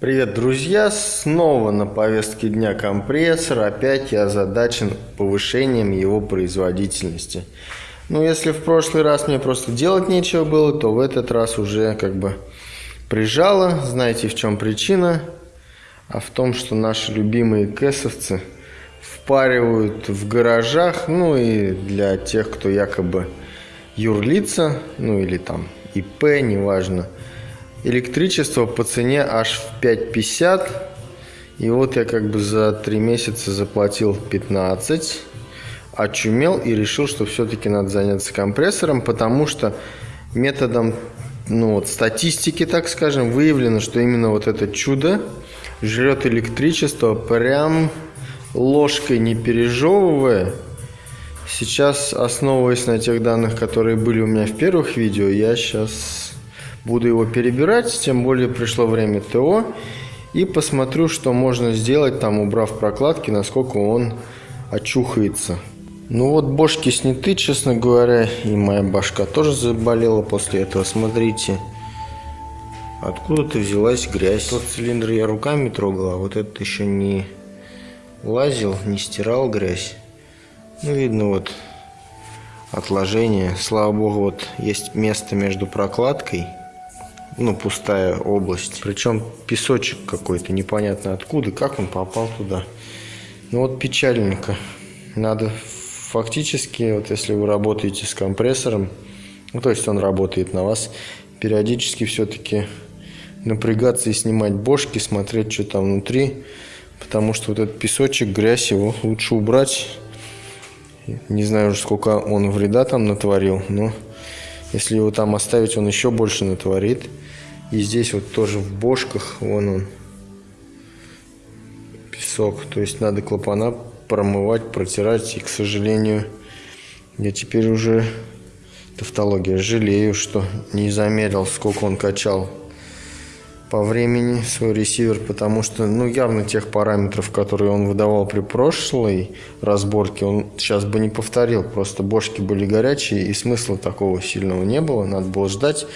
Привет, друзья! Снова на повестке дня компрессор. Опять я озадачен повышением его производительности. Ну, если в прошлый раз мне просто делать нечего было, то в этот раз уже как бы прижало. Знаете, в чем причина? А в том, что наши любимые кэсовцы впаривают в гаражах, ну и для тех, кто якобы юрлица, ну или там ИП, неважно – Электричество по цене аж в 5,50. И вот я как бы за 3 месяца заплатил 15. Очумел и решил, что все-таки надо заняться компрессором, потому что методом ну, вот, статистики, так скажем, выявлено, что именно вот это чудо жрет электричество прям ложкой не пережевывая. Сейчас, основываясь на тех данных, которые были у меня в первых видео, я сейчас буду его перебирать, тем более пришло время ТО. И посмотрю, что можно сделать, там убрав прокладки, насколько он очухается. Ну вот бошки сняты, честно говоря, и моя башка тоже заболела после этого. Смотрите, откуда-то взялась грязь. Тот цилиндр я руками трогал, а вот этот еще не лазил, не стирал грязь. Ну, видно вот отложение. Слава богу, вот есть место между прокладкой ну, пустая область. Причем песочек какой-то, непонятно откуда, как он попал туда. Ну вот печальненько. Надо фактически, вот если вы работаете с компрессором, ну, то есть он работает на вас, периодически все-таки напрягаться и снимать бошки, смотреть, что там внутри, потому что вот этот песочек, грязь, его лучше убрать. Не знаю уже, сколько он вреда там натворил, но если его там оставить, он еще больше натворит. И здесь вот тоже в бошках, вон он, песок. То есть надо клапана промывать, протирать. И, к сожалению, я теперь уже, тавтология, жалею, что не замерил, сколько он качал по времени свой ресивер, потому что, ну, явно тех параметров, которые он выдавал при прошлой разборке, он сейчас бы не повторил. Просто бошки были горячие, и смысла такого сильного не было. Надо было ждать,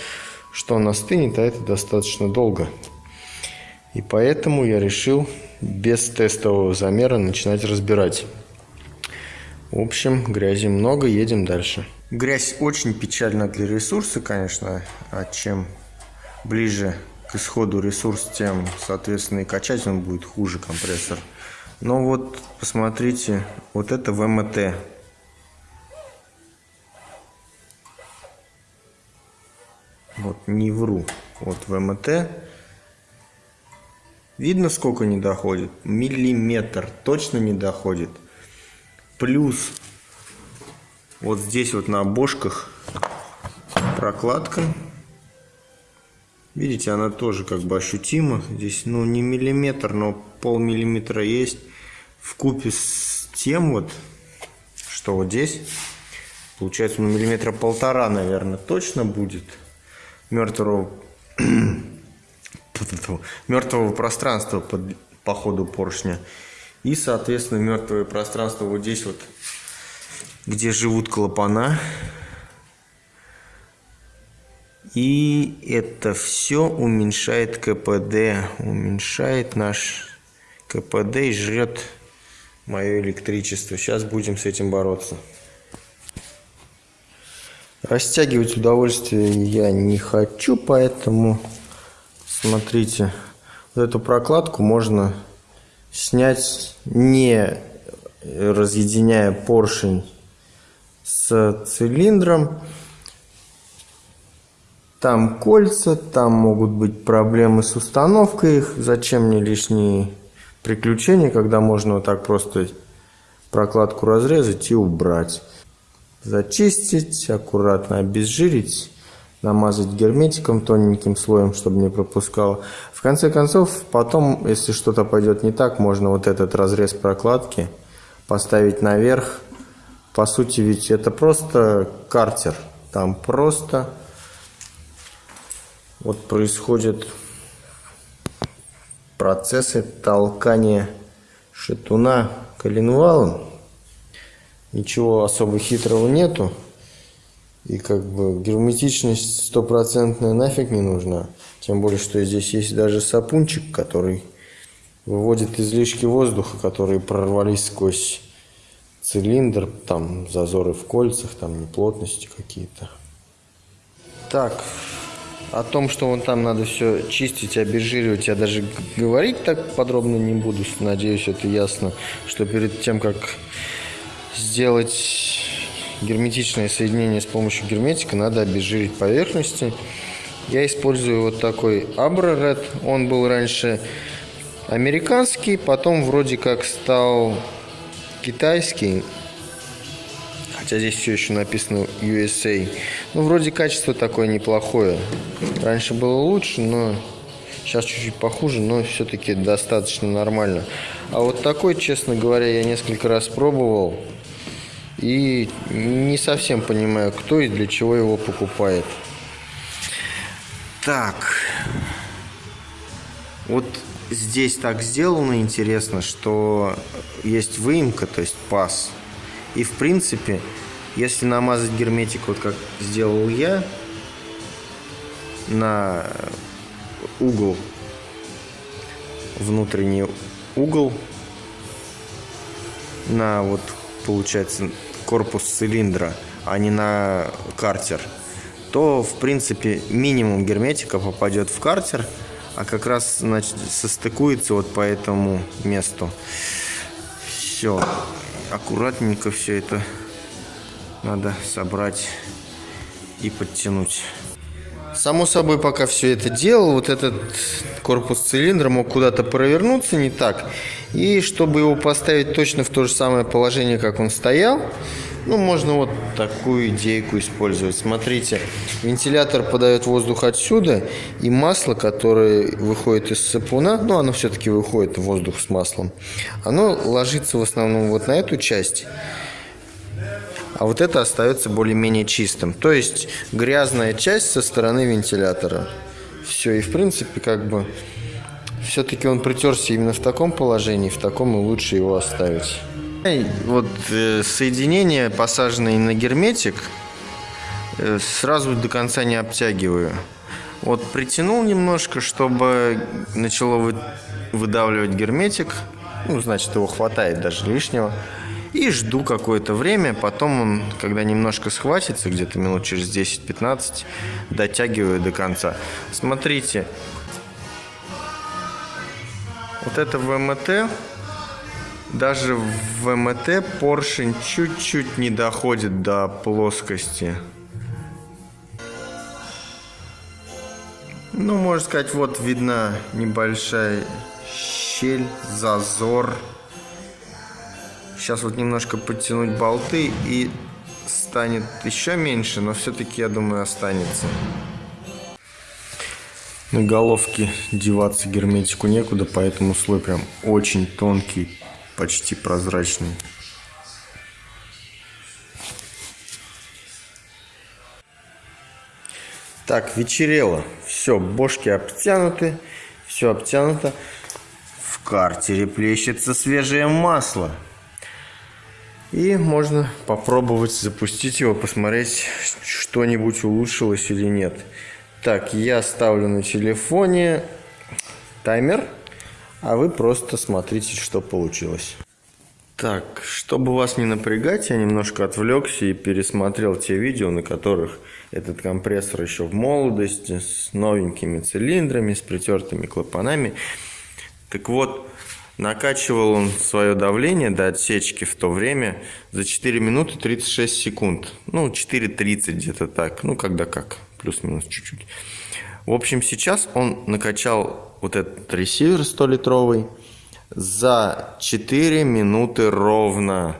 что он остынет, а это достаточно долго. И поэтому я решил без тестового замера начинать разбирать. В общем, грязи много, едем дальше. Грязь очень печальна для ресурса, конечно, а чем ближе к исходу ресурс, тем, соответственно, и качать он будет хуже компрессор. Но вот, посмотрите, вот это ВМТ Вот, не вру. Вот ВМТ. Видно, сколько не доходит? Миллиметр. Точно не доходит. Плюс вот здесь вот на обошках прокладка. Видите, она тоже как бы ощутима. Здесь, ну, не миллиметр, но полмиллиметра есть. В купе с тем вот, что вот здесь, получается, ну, миллиметра полтора, наверное, точно будет мертвого, мертвого пространства под, по ходу поршня. И, соответственно, мертвое пространство вот здесь вот, где живут клапана. И это все уменьшает КПД, уменьшает наш КПД и жрет мое электричество. Сейчас будем с этим бороться. Растягивать удовольствие я не хочу, поэтому смотрите, вот эту прокладку можно снять не разъединяя поршень с цилиндром. Там кольца, там могут быть проблемы с установкой их. Зачем мне лишние приключения, когда можно вот так просто прокладку разрезать и убрать зачистить, аккуратно обезжирить, намазать герметиком тоненьким слоем, чтобы не пропускало. В конце концов, потом, если что-то пойдет не так, можно вот этот разрез прокладки поставить наверх. По сути, ведь это просто картер. Там просто вот происходят процессы толкания шатуна коленвалом. Ничего особо хитрого нету. И как бы герметичность стопроцентная нафиг не нужна. Тем более, что здесь есть даже сапунчик, который выводит излишки воздуха, которые прорвались сквозь цилиндр, там зазоры в кольцах, там неплотности какие-то. Так, о том, что вон там надо все чистить, обезжиривать, я даже говорить так подробно не буду. Надеюсь, это ясно, что перед тем, как сделать герметичное соединение с помощью герметика, надо обезжирить поверхности. Я использую вот такой Abra Red. Он был раньше американский, потом вроде как стал китайский. Хотя здесь все еще написано USA. Ну, вроде качество такое неплохое. Раньше было лучше, но сейчас чуть-чуть похуже, но все-таки достаточно нормально. А вот такой, честно говоря, я несколько раз пробовал. И не совсем понимаю, кто и для чего его покупает. Так. Вот здесь так сделано интересно, что есть выемка, то есть паз. И в принципе, если намазать герметик, вот как сделал я, на угол, внутренний угол, на вот получается корпус цилиндра, а не на картер, то в принципе минимум герметика попадет в картер, а как раз значит состыкуется вот по этому месту. Все, аккуратненько все это надо собрать и подтянуть. Само собой, пока все это делал, вот этот корпус цилиндра мог куда-то провернуться не так. И чтобы его поставить точно в то же самое положение, как он стоял, ну, можно вот такую идейку использовать. Смотрите, вентилятор подает воздух отсюда, и масло, которое выходит из сапуна, ну, оно все-таки выходит воздух с маслом, оно ложится в основном вот на эту часть а вот это остается более-менее чистым. То есть грязная часть со стороны вентилятора. Все, и в принципе как бы все-таки он притерся именно в таком положении, в таком и лучше его оставить. Вот э, соединение, посаженное на герметик, э, сразу до конца не обтягиваю. Вот притянул немножко, чтобы начало вы, выдавливать герметик. Ну, значит, его хватает даже лишнего. И жду какое-то время, потом он, когда немножко схватится, где-то минут через 10-15, дотягиваю до конца. Смотрите, вот это ВМТ, даже в ВМТ поршень чуть-чуть не доходит до плоскости. Ну, можно сказать, вот видна небольшая щель, зазор. Сейчас вот немножко подтянуть болты и станет еще меньше, но все-таки, я думаю, останется. На головке деваться герметику некуда, поэтому слой прям очень тонкий, почти прозрачный. Так, вечерело. Все, бошки обтянуты, все обтянуто. В картере плещется свежее масло. И можно попробовать запустить его, посмотреть, что-нибудь улучшилось или нет. Так, я ставлю на телефоне таймер, а вы просто смотрите, что получилось. Так, чтобы вас не напрягать, я немножко отвлекся и пересмотрел те видео, на которых этот компрессор еще в молодости, с новенькими цилиндрами, с притертыми клапанами. Так вот, Накачивал он свое давление до отсечки в то время за 4 минуты 36 секунд. Ну, 4.30 где-то так. Ну, когда как. Плюс-минус чуть-чуть. В общем, сейчас он накачал вот этот ресивер 100-литровый за 4 минуты ровно.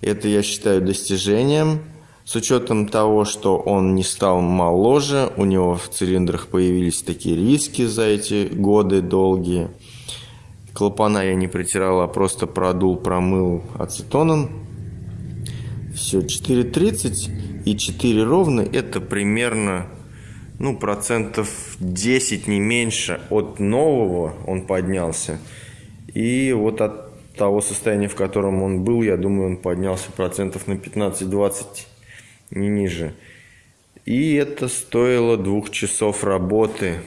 Это я считаю достижением. С учетом того, что он не стал моложе, у него в цилиндрах появились такие риски за эти годы долгие. Клапана я не притирал, а просто продул, промыл ацетоном. Все, 4,30 и 4 ровно. Это примерно ну, процентов 10, не меньше от нового он поднялся. И вот от того состояния, в котором он был, я думаю, он поднялся процентов на 15-20, не ниже. И это стоило двух часов работы.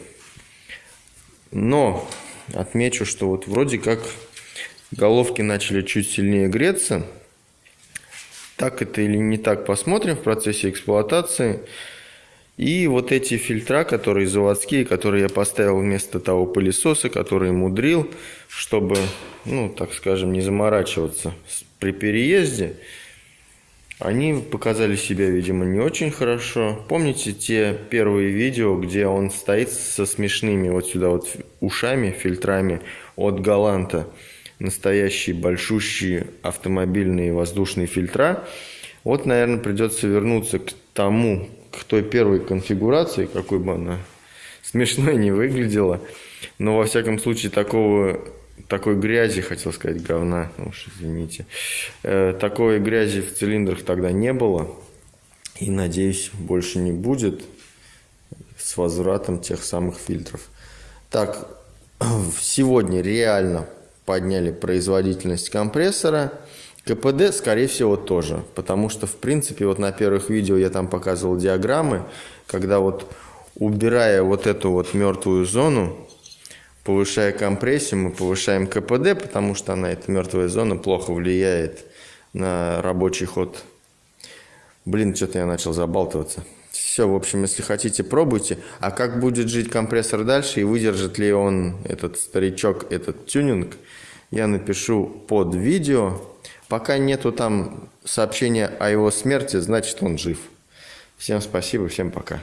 Но отмечу, что вот вроде как головки начали чуть сильнее греться. Так это или не так, посмотрим в процессе эксплуатации. И вот эти фильтра, которые заводские, которые я поставил вместо того пылесоса, который мудрил, чтобы, ну, так скажем, не заморачиваться при переезде, они показали себя, видимо, не очень хорошо. Помните те первые видео, где он стоит со смешными вот сюда вот ушами, фильтрами от Галанта? Настоящие большущие автомобильные воздушные фильтра. Вот, наверное, придется вернуться к тому, к той первой конфигурации, какой бы она смешной не выглядела. Но, во всяком случае, такого такой грязи, хотел сказать, говна, ну уж извините. Э, такой грязи в цилиндрах тогда не было. И, надеюсь, больше не будет с возвратом тех самых фильтров. Так, сегодня реально подняли производительность компрессора. КПД, скорее всего, тоже. Потому что, в принципе, вот на первых видео я там показывал диаграммы, когда вот убирая вот эту вот мертвую зону, повышая компрессию, мы повышаем КПД, потому что она, эта мертвая зона, плохо влияет на рабочий ход. Блин, что-то я начал забалтываться. Все, в общем, если хотите, пробуйте. А как будет жить компрессор дальше и выдержит ли он, этот старичок, этот тюнинг, я напишу под видео. Пока нету там сообщения о его смерти, значит он жив. Всем спасибо, всем пока.